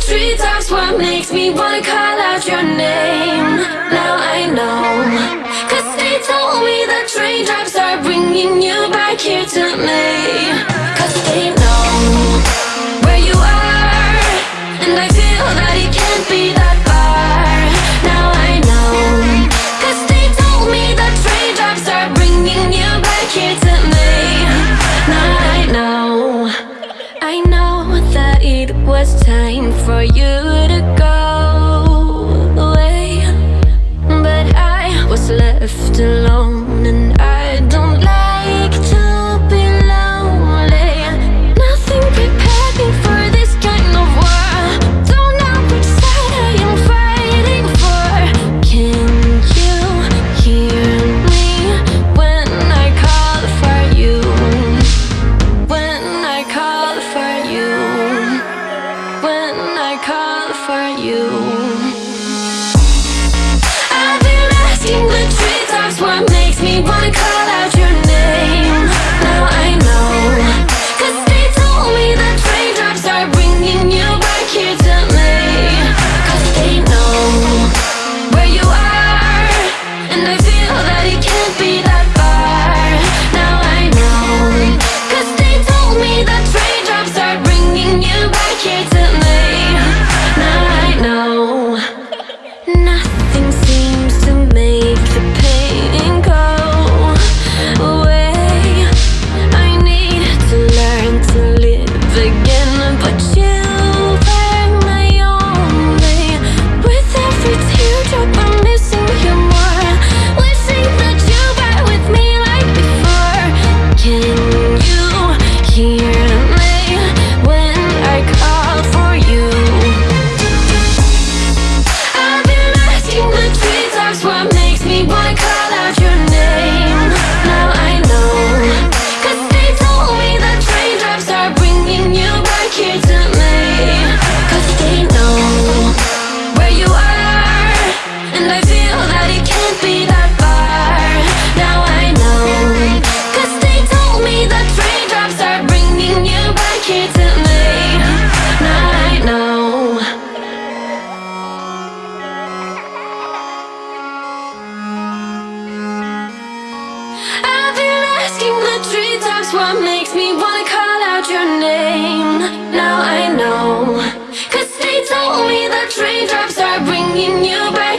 three times what makes me wanna call out your name. Now I know. Cause they told me the train drives are bringing you back here to me.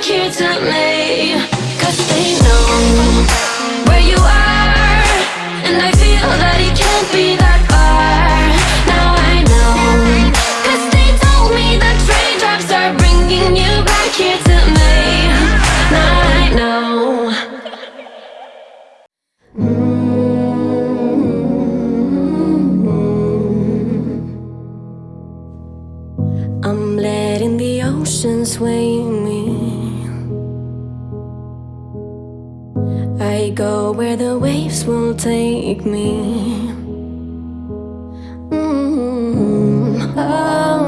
here they know where you are And I feel that it can't be that far. Now I know, 'cause they told me the train tracks are bringing you back here to me. Now I know. I'm letting the ocean sway me I go where the waves will take me. Mm-hmm. Oh,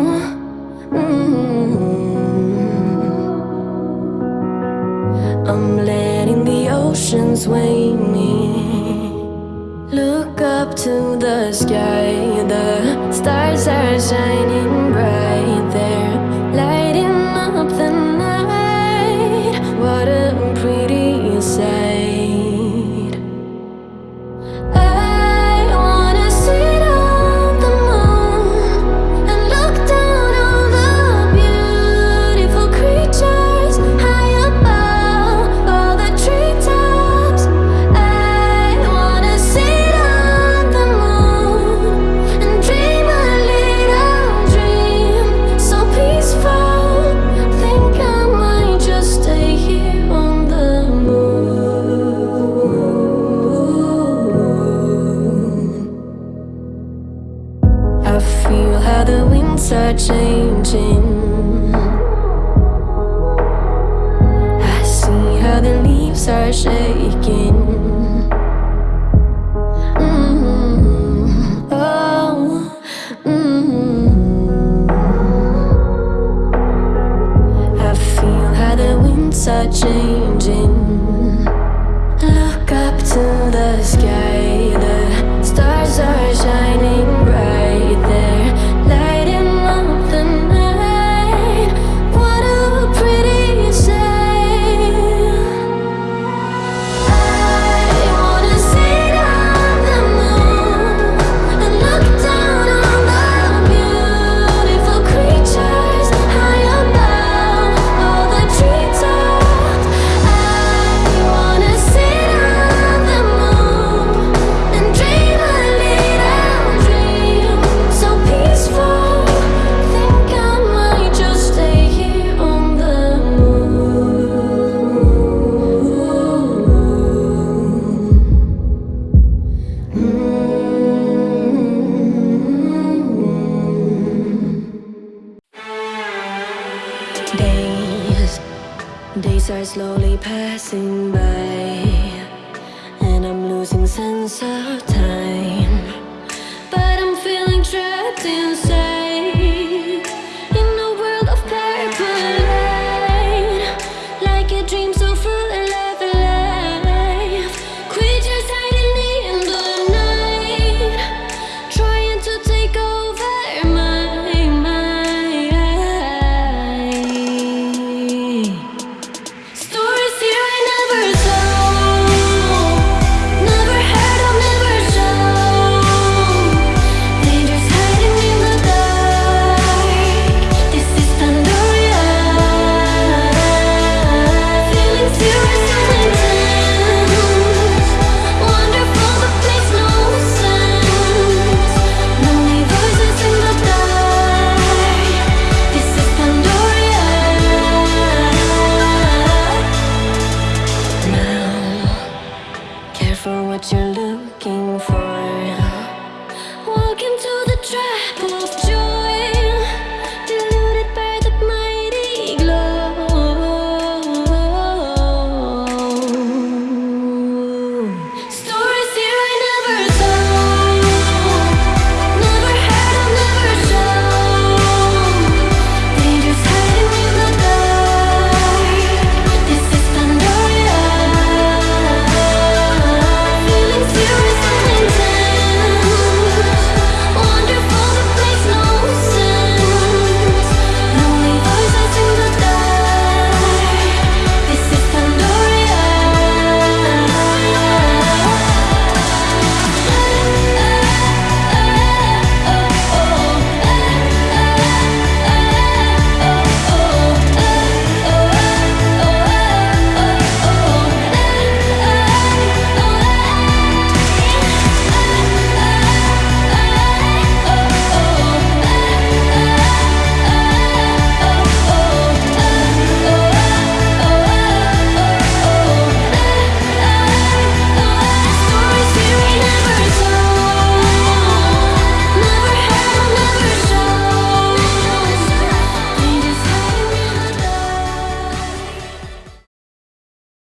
mm-hmm. I'm letting the oceans weigh me. Look up to the sky The stars are shining bright. slowly passing by And I'm losing sense of time. But I'm feeling trapped inside